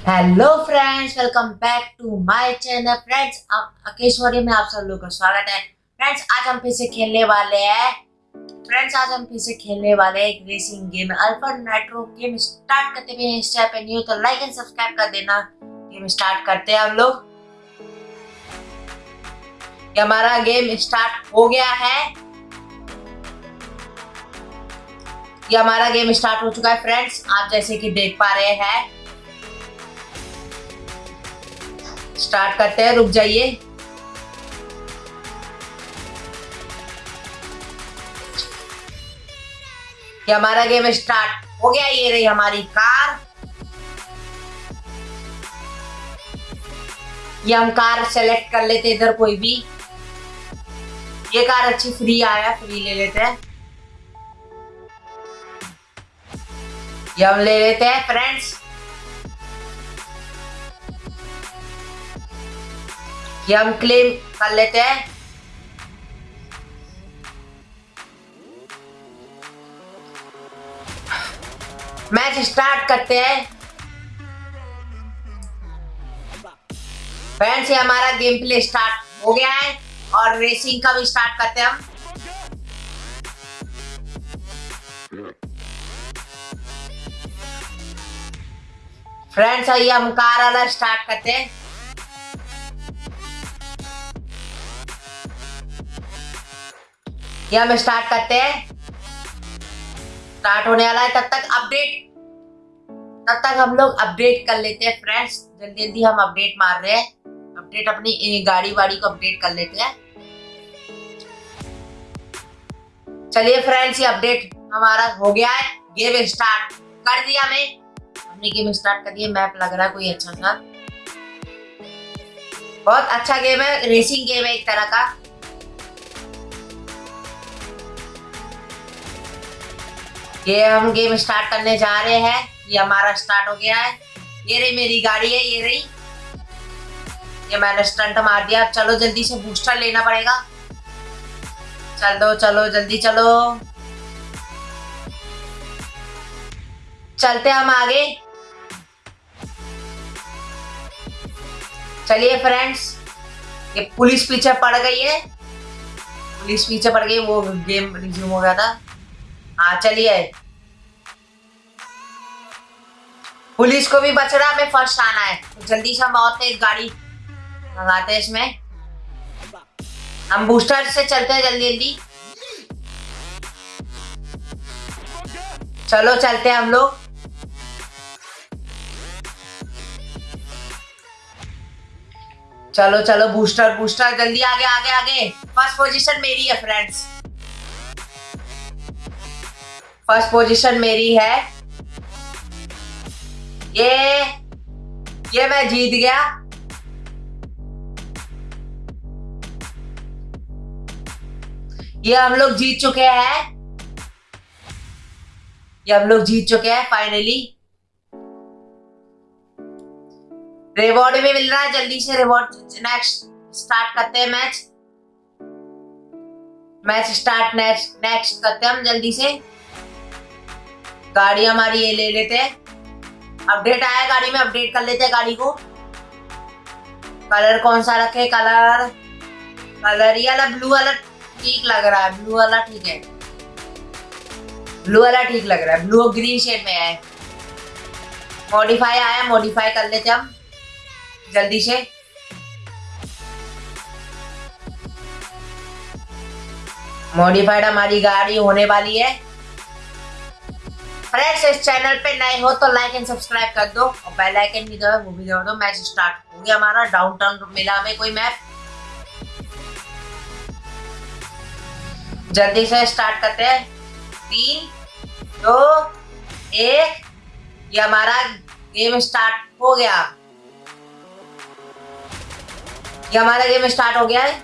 Hello friends welcome back to my channel friends अकेश्वरी में आप सब लोगों का स्वागत है। फ्रेंड्स आज हम फिर से खेलने वाले हैं। फ्रेंड्स आज हम फिर से खेलने वाले हैं racing game alpha nitro game start करते हुए इस चैनल पे न्यू तो लाइक एंड सब्सक्राइब कर देना। गेम स्टार्ट करते हैं हम लोग। हमारा गेम स्टार्ट हो गया है। ये हमारा गेम स्टार्ट हो चुका है फ्रेंड्स आप जैसे कि देख पा रहे हैं स्टार्ट करते हैं, रुक जाइए। हमारा गेम स्टार्ट हो गया, ये रही हमारी कार। ये हम कार सेलेक्ट कर लेते हैं इधर कोई भी। ये कार अच्छी फ्री आया फ्री ले लेते हैं। ये हम ले लेते हैं फ्रेंड्स ये हम क्लेम कर लेते हैं। मैच स्टार्ट करते हैं। फ्रेंड्स ये हमारा गेम प्ले स्टार्ट हो गया है और रेसिंग का भी स्टार्ट करते हैं हम। फ्रेंड्स आइए हम कार वाला स्टार्ट करते हैं। ये हम स्टार्ट करते हैं। स्टार्ट होने वाला है, तब तक अपडेट तब तक हम लोग अपडेट कर लेते हैं फ्रेंड्स जल्दी जल्दी हम अपडेट मार रहे हैं। अपडेट अपनी गाड़ी वाड़ी को अपडेट कर लेते हैं। चलिए फ्रेंड्स ये अपडेट हमारा हो गया है। गेम स्टार्ट कर दिया मैं। हमने गेम स्टार्ट कर दिया। मैप लग रहा है कोई अच्छा सा। बहुत अच्छा गेम है। रेसिंग गेम है एक तरह का। ये हम गेम स्टार्ट करने जा रहे हैं। ये हमारा स्टार्ट हो गया है। ये रही मेरी गाड़ी है, ये रही। ये मैंने स्टंट मार दिया। चलो जल्दी से बूस्टर लेना पड़ेगा। चल दो चलो, जल्दी चलो। चलते हम आगे। चलिए फ्रेंड्स ये पुलिस पीछे पड़ गई है। पुलिस पीछे पड़ गई, वो गेम रिज्यूम हो गया था। हाँ चलिए। पुलिस को भी बच रहा हमें फ़र्स्ट आना है। तो जल्दी से हम बहुत तेज गाड़ी लगाते हैं इसमें। हम बूस्टर से चलते हैं जल्दी जल्दी। चलो, चलते हैं हम लोग। चलो चलो, बूस्टर बूस्टर। जल्दी, आगे आगे आगे। फ़र्स्ट पोजीशन मेरी है फ्रेंड्स फ़र्स्ट पोजीशन मेरी है। ये ये मैं जीत गया। ये हम लोग जीत चुके हैं। ये हम लोग जीत चुके हैं फाइनली रिवॉर्ड भी मिल रहा है, जल्दी से रिवॉर्ड नेक्स्ट स्टार्ट करते हैं match match start next next करते हैं हम जल्दी से। गाड़ी हमारी ये ले लेते हैं। अपडेट आया गाड़ी में अपडेट कर लेते हैं गाड़ी को। कलर कौन सा रखे? कलर कलर ये वाला ब्लू वाला ठीक लग रहा है। ब्लू वाला ठीक है। ब्लू वाला ठीक लग रहा है। ब्लू ग्रीन शेड में है। मॉडिफाई आया मॉडिफाई कर लेते हम। जल्दी से। मॉडिफाइड हमारी गाड़ी होने वाली है। फ्रेंड्स इस चैनल पे नए हो तो लाइक एंड सब्सक्राइब कर दो। और बेल आइकन भी दो वो भी दबा दो मैच स्टार्ट हो गया हमारा। डाउन टाउन मिला हमें कोई मैप जल्दी से स्टार्ट करते हैं। तीन, दो, एक, ये हमारा गेम स्टार्ट हो गया। ये हमारा गेम स्टार्ट हो गया है।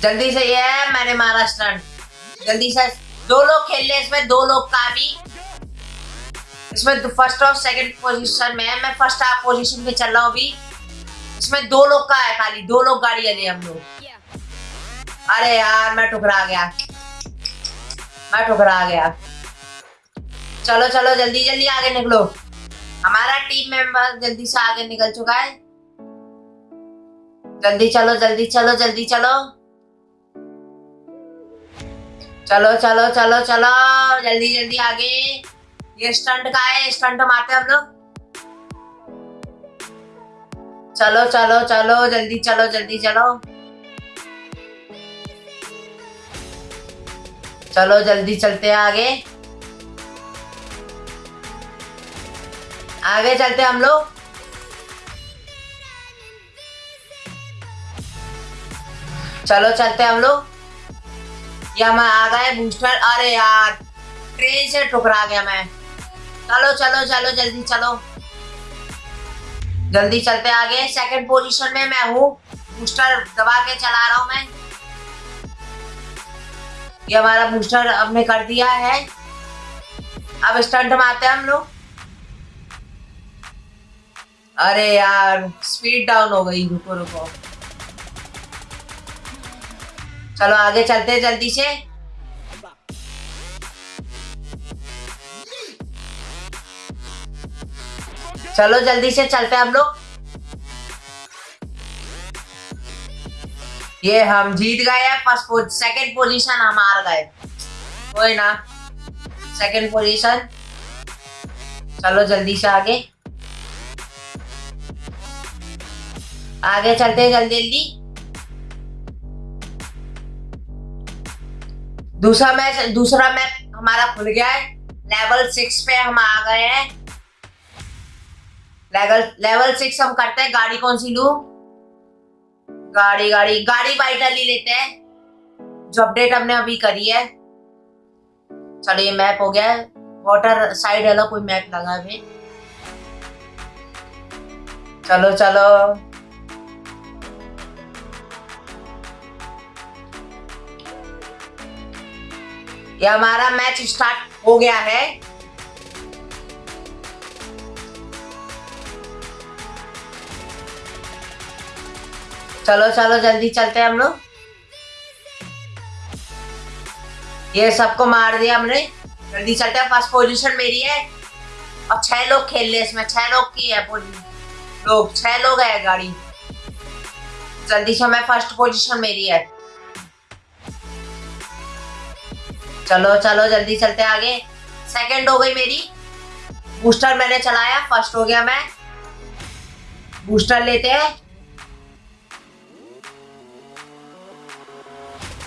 जल्दी से ये है, मैंने मारा स्टंट जल्दी से, दो लोग खेल ले इसमें, दो लोग का भी। इसमें फ़र्स्ट और सेकंड पोजीशन में है। मैं फ़र्स्ट हाफ़ पोजीशन पे चल रहा हूँ अभी। इसमें दो लोग का है खाली, दो लोग गाड़ी ले हम लोग। अरे यार, मैं ठुकरा गया। मैं ठुकरा गया। चलो चलो, जल्दी जल्दी आगे निकलो। हमारा टीम मेंबर जल्दी से आगे निकल चुका है। जल्दी चलो जल्दी चलो जल्दी चलो। चलो चलो चलो चलो, जल्दी जल्दी आगे। ये स्टंट का है स्टंट मारते हम लोग। चलो चलो चलो, जल्दी चलो जल्दी, चलो। चलो, जल्दी चलते हैं आगे। आगे चलते हम लोग। चलो, चलते हम लोग। या मैं आ गए बूस्टर? अरे यार, ट्रेन से टुकरा गया मैं। चलो चलो चलो, जल्दी चलो। जल्दी चलते आगे। सेकंड पोजीशन में मैं हूँ। बूस्टर दबा के चला रहा हूँ मैं। ये हमारा बूस्टर अब ने कर दिया है। अब स्टंट मारते हैं हम लोग। अरे यार स्पीड डाउन हो गई। रुको रुको। चलो आगे चलते जल्दी से। चलो जल्दी से चलते हम लोग। ये हम जीत गए हैं, फ़र्स्ट सेकंड पोजीशन हम हार गए। कोई ना। सेकंड पोजीशन चलो जल्दी से आगे। आगे चलते जल्दी जल्दी। दूसरा मैच दूसरा मैच हमारा खुल गया है। लेवल सिक्स पे हम आ गए हैं। लेवल लेवल सिक्स हम करते हैं। गाड़ी कौन सी लू? गाड़ी गाड़ी गाड़ी बाइटर ले लेते हैं। जो अपडेट हमने अभी करी है। चलो ये मैप हो गया है। वाटर साइड वाला कोई मैप लगा है चलो चलो। ये हमारा मैच स्टार्ट हो गया है। चलो चलो, जल्दी चलते हैं हम लोग। ये सबको मार दिया हमने। जल्दी चलते हैं फ़र्स्ट पोजीशन मेरी है। और छह लोग खेल रहे इसमें, छह लोग की है लोग, छह लोग है गाड़ी। जल्दी से मैं फ़र्स्ट पोजीशन मेरी है। चलो चलो, जल्दी चलते आगे। सेकंड हो गई मेरी। बूस्टर मैंने चलाया फ़र्स्ट हो गया मैं। बूस्टर लेते हैं।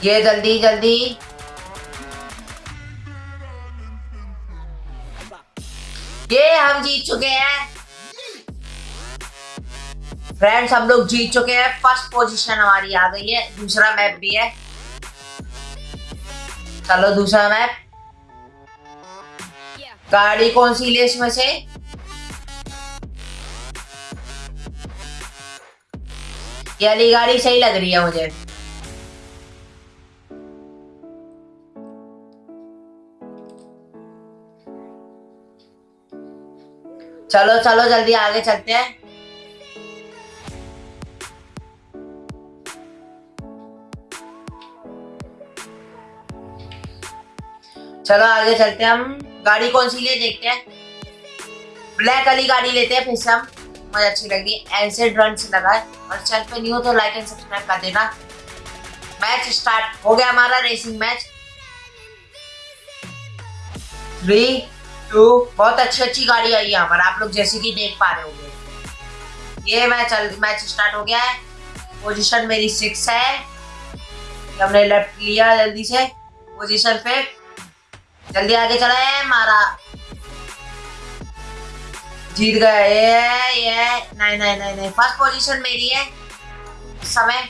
ये जल्दी जल्दी। ये हम जीत चुके हैं। फ्रेंड्स हम लोग जीत चुके हैं। फ़र्स्ट पोजीशन हमारी आ गई है। दूसरा मैप भी है। चलो दूसरा मैप। गाड़ी कौन सी ले इसमें से? ये गाड़ी सही लग रही है मुझे। चलो चलो, जल्दी आगे चलते हैं। चलो आगे चलते हैं हम। गाड़ी कौन सी ले देखते हैं। ब्लैक वाली गाड़ी लेते हैं फिर से हम। मुझे अच्छी लगी। ऐसे रन से लगा है। और चैनल पे नहीं हो तो लाइक एंड सब्सक्राइब कर देना। मैच स्टार्ट हो गया हमारा रेसिंग मैच थ्री टू बहुत अच्छी अच्छी गाड़ी आई है हमारा आप लोग जैसे कि देख पा रहे होंगे। ये मैच मैच स्टार्ट हो गया है। पोजीशन मेरी सिक्स है। हमने लेफ़्ट लिया जल्दी से। पोजीशन पे जल्दी आगे चला मारा। जीत गए ये ये नहीं नहीं नहीं नहीं फ़र्स्ट पोजीशन मेरी है। समय।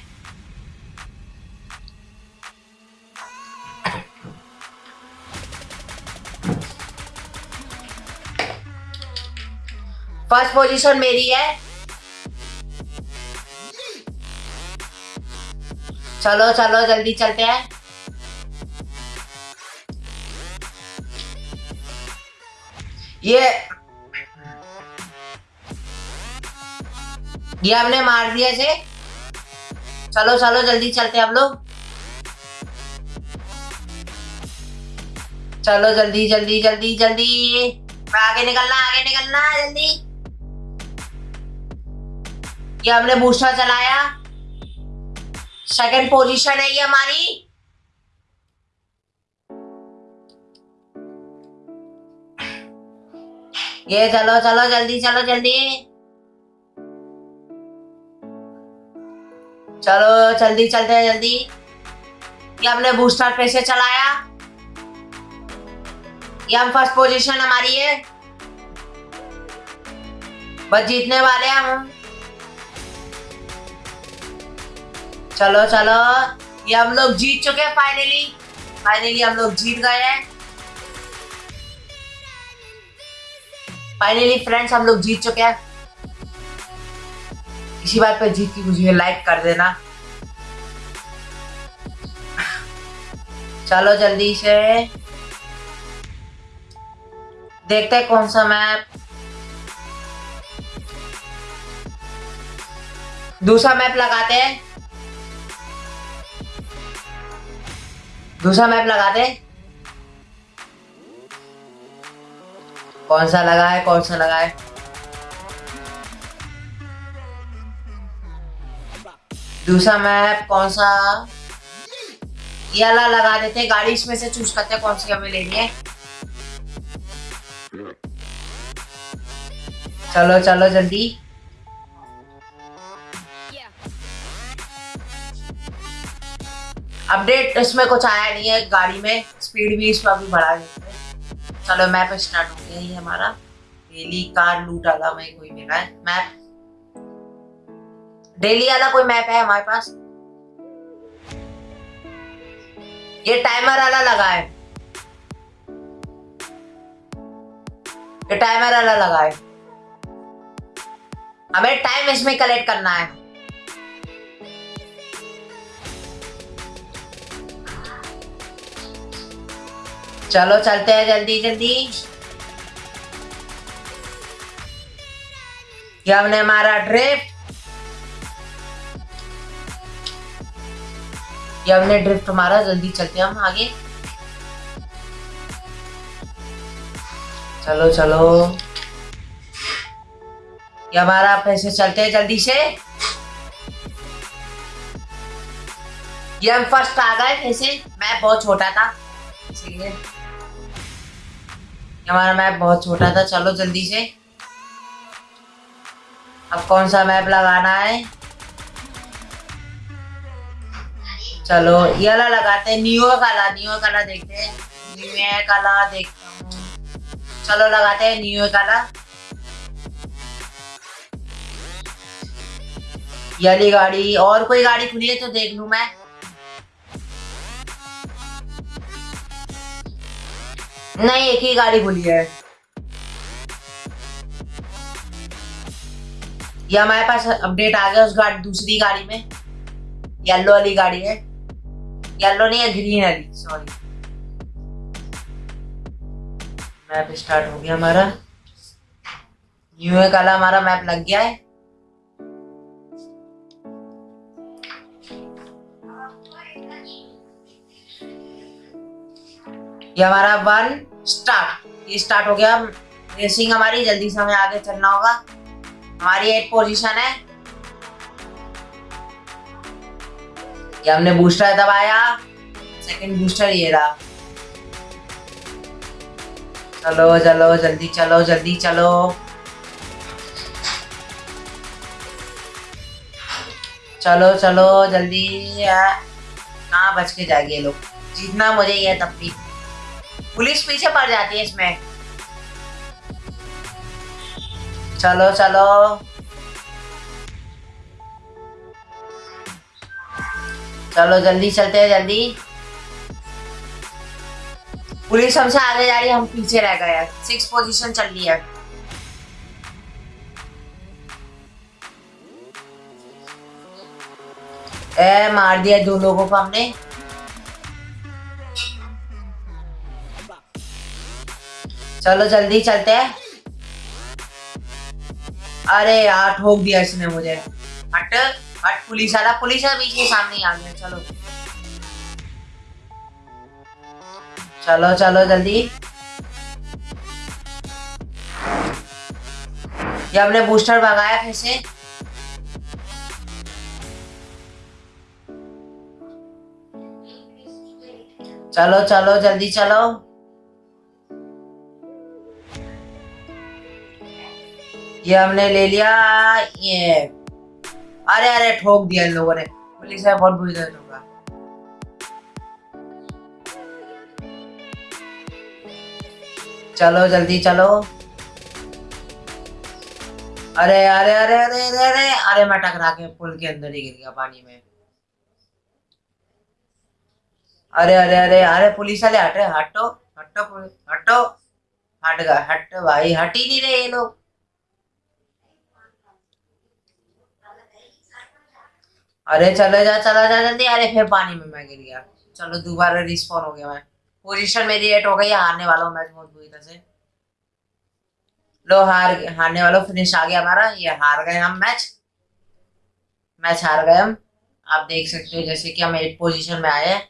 फ़र्स्ट पोजीशन मेरी है। चलो चलो, जल्दी चलते हैं। ये ये हमने मार दिया से चलो चलो, जल्दी चलते हम लोग। चलो, जल्दी जल्दी जल्दी जल्दी। आगे निकलना आगे निकलना, जल्दी। ये हमने बूस्टर चलाया। सेकंड पोजीशन है ये हमारी। ये चलो चलो जल्दी चलो जल्दी। चलो, जल्दी चलते हैं, जल्दी। ये हमने बूस्टर पे से चलाया। ये हम फ़र्स्ट पोजीशन हमारी है। बस जीतने वाले हम। चलो चलो। ये हम लोग जीत चुके हैं फाइनली फाइनली हम लोग जीत गए हैं। फाइनली फ्रेंड्स हम लोग जीत चुके हैं। इसी बात पर जीत की मुझे लाइक कर देना। चलो जल्दी से। देखते हैं कौन सा मैप दूसरा मैप लगाते हैं। दूसरा मैप लगाते हैं। कौन सा लगा है, कौन सा लगा है? दूसरा मैप कौन सा? ये वाला लगा देते हैं गाड़ी इसमें से चूज़ करते हैं कौन सी हमें लेनी है। चलो चलो जल्दी। अपडेट इसमें कुछ आया नहीं है, गाड़ी में स्पीड भी इसमें अभी बढ़ा हैं। चलो मैप स्टार्ट हो गया ये हमारा डेली कार लूट वाला में कोई मिला है मैप डेली वाला कोई मैप है हमारे पास? ये टाइमर वाला लगा है। ये टाइमर वाला लगा है। हमें टाइम इसमें कलेक्ट करना है। चलो चलते हैं जल्दी जल्दी। ये हमने हमारा ड्रिफ्ट ये हमने ड्रिफ्ट हमारा जल्दी चलते हैं हम आगे। चलो चलो। ये हमारा पैसे चलते हैं जल्दी से। ये हम फ़र्स्ट आ गए कैसे मैं बहुत छोटा था, इसलिए। हमारा मैप बहुत छोटा था, चलो जल्दी से। अब कौन सा मैप लगाना है? चलो, ये वाला लगाते हैं न्यू काला न्यू काला देखते हैं। न्यू काला देखता हूँ। चलो लगाते हैं न्यू काला ये वाली गाड़ी, और कोई गाड़ी खुली है तो देख लू मैं। नहीं, एक ही गाड़ी खुली है। ये हमारे पास अपडेट आ गया उस गाड़ी, दूसरी गाड़ी में। येलो वाली गाड़ी है। येलो नहीं है ग्रीन वाली सॉरी मैप स्टार्ट हो गया हमारा। न्यू काला हमारा मैप लग गया है। ये हमारा वन स्टार्ट ये स्टार्ट हो गया। रेसिंग हमारी, जल्दी से हमें आगे चलना होगा। हमारी एट पोजीशन है। ये हमने बूस्टर दबाया। सेकंड बूस्टर ये रहा। चलो चलो, जल्दी चलो जल्दी चलो। चलो चलो, जल्दी। कहाँ बच के जाएगी ये लोग? जीतना मुझे ये तब भी पुलिस पीछे पड़ जाती है इसमें। चलो चलो। चलो, जल्दी चलते हैं, जल्दी। पुलिस हमसे आगे जा रही है, हम पीछे रह गए सिक्स पोजीशन चल रही है। ए, मार दिया दो लोगों को हमने। चलो जल्दी चलते हैं। अरे यार, ठोक दिया इसने मुझे। हट हट, पुलिस वाला पुलिस वाला बीच में सामने आ गया। चलो। चलो चलो, जल्दी। ये हमने बूस्टर भगाया फिर से। चलो चलो, जल्दी चलो। ये हमने ले लिया ये अरे अरे ठोक दिया इन लोगों ने पुलिस है बहुत बुरी तरह ठोका चलो जल्दी चलो अरे अरे अरे अरे अरे अरे अरे मैं टकरा के पुल के अंदर ही गिर गया पानी में अरे अरे अरे अरे पुलिस वाले हटे हटो हटो हटो हट गए हट भाई हट ही नहीं रहे ये लोग अरे चले जा, चला जा जल्दी। अरे फिर पानी में मैं गिर गया। चलो दोबारा रिस्पॉन हो गया मैं। पोजीशन मेरी एट हो गई, हारने वाला हूँ मैच बहुत बुरी तरह से। लो, हार हारने वालों फिनिश आ गया हमारा। ये हार गए हम मैच मैच हार गए हम। आप देख सकते हो जैसे कि हम एट पोजिशन में आए हैं।